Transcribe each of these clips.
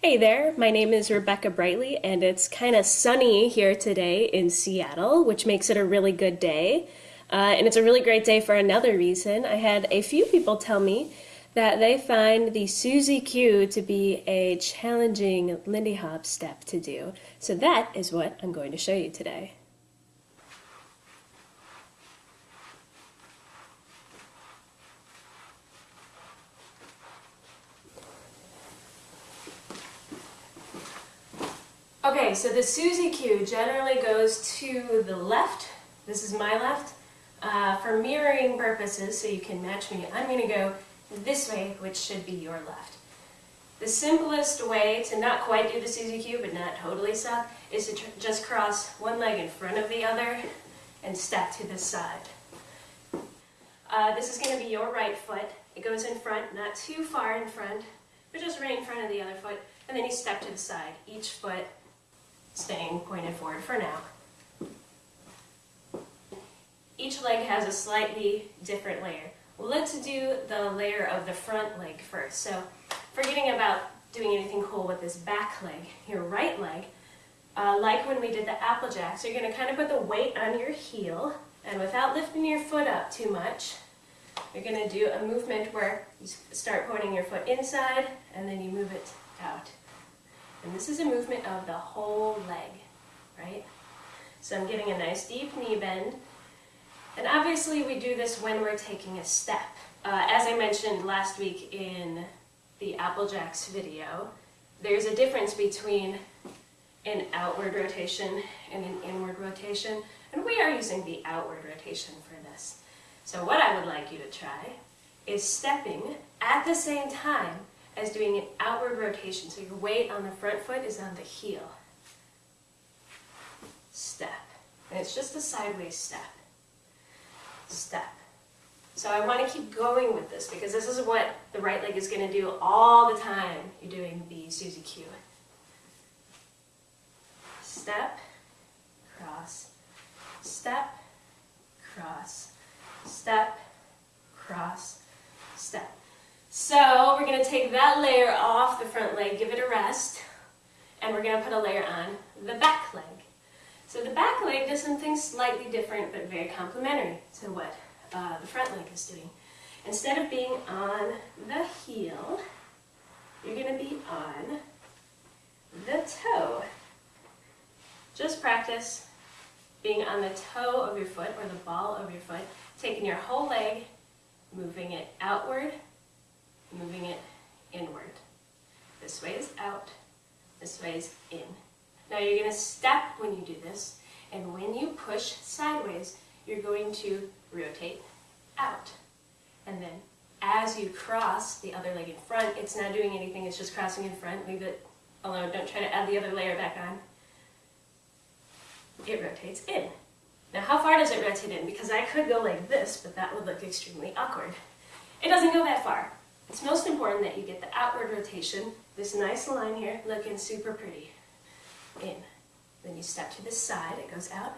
Hey there, my name is Rebecca Brightly, and it's kind of sunny here today in Seattle, which makes it a really good day. Uh, and it's a really great day for another reason. I had a few people tell me that they find the Suzy Q to be a challenging Lindy Hop step to do. So that is what I'm going to show you today. Okay, so the Suzy Q generally goes to the left. This is my left. Uh, for mirroring purposes, so you can match me, I'm going to go this way, which should be your left. The simplest way to not quite do the Suzy Q, but not totally suck, is to just cross one leg in front of the other and step to the side. Uh, this is going to be your right foot. It goes in front, not too far in front, but just right in front of the other foot, and then you step to the side. Each foot staying pointed forward for now. Each leg has a slightly different layer. let's do the layer of the front leg first. So forgetting about doing anything cool with this back leg, your right leg, uh, like when we did the apple So you're going to kind of put the weight on your heel, and without lifting your foot up too much, you're going to do a movement where you start pointing your foot inside, and then you move it out. And this is a movement of the whole leg, right? So I'm getting a nice deep knee bend. And obviously we do this when we're taking a step. Uh, as I mentioned last week in the Apple Jacks video, there's a difference between an outward rotation and an inward rotation, and we are using the outward rotation for this. So what I would like you to try is stepping at the same time as doing an outward rotation. So your weight on the front foot is on the heel. Step. And it's just a sideways step. Step. So I want to keep going with this because this is what the right leg is going to do all the time you're doing the Suzy Q. Step, cross, step, cross, step, cross, step. So we're going to take that layer off the front leg, give it a rest, and we're going to put a layer on the back leg. So the back leg does something slightly different but very complementary to what uh, the front leg is doing. Instead of being on the heel, you're going to be on the toe. Just practice being on the toe of your foot or the ball of your foot, taking your whole leg, moving it outward moving it inward. This way is out, this way is in. Now you're going to step when you do this, and when you push sideways, you're going to rotate out. And then as you cross the other leg in front, it's not doing anything, it's just crossing in front. Leave it alone, don't try to add the other layer back on. It rotates in. Now how far does it rotate in? Because I could go like this, but that would look extremely awkward. It doesn't go that far. It's most important that you get the outward rotation, this nice line here, looking super pretty. In. Then you step to the side, it goes out,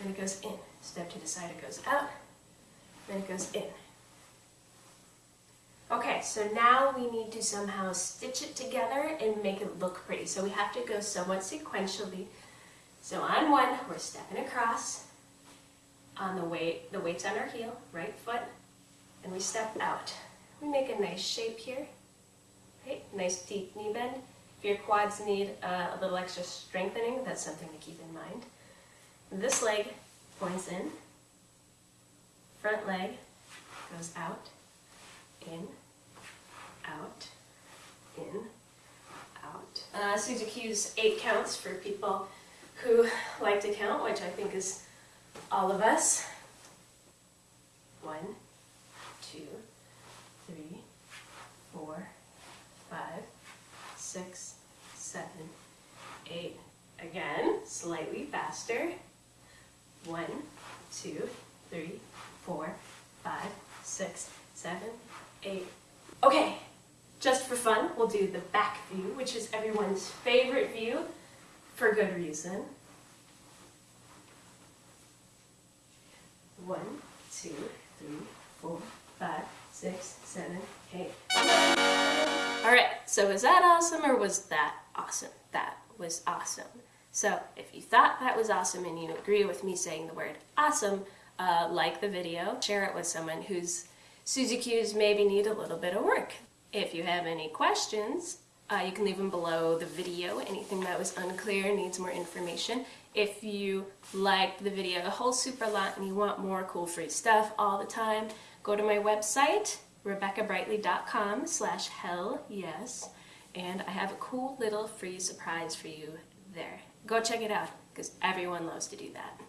then it goes in. Step to the side, it goes out, then it goes in. Okay, so now we need to somehow stitch it together and make it look pretty. So we have to go somewhat sequentially. So on one, we're stepping across. On the weight, the weight's on our heel, right foot, and we step out. We make a nice shape here. Right? Nice deep knee bend. If your quads need uh, a little extra strengthening, that's something to keep in mind. This leg points in. Front leg goes out, in, out, in, out. Uh, Suzy Q's eight counts for people who like to count, which I think is all of us. One, two, three, four, five, six, seven, eight. Again, slightly faster. One, two, three, four, five, six, seven, eight. Okay, just for fun, we'll do the back view, which is everyone's favorite view for good reason. One, two, three, four, five, six, seven, eight. All right, so was that awesome or was that awesome? That was awesome. So if you thought that was awesome and you agree with me saying the word awesome, uh, like the video, share it with someone whose Suzy Q's maybe need a little bit of work. If you have any questions, uh, you can leave them below the video. Anything that was unclear, needs more information. If you liked the video a whole super lot and you want more cool free stuff all the time, go to my website, rebeccabrightly.com slash hell yes, and I have a cool little free surprise for you there. Go check it out, because everyone loves to do that.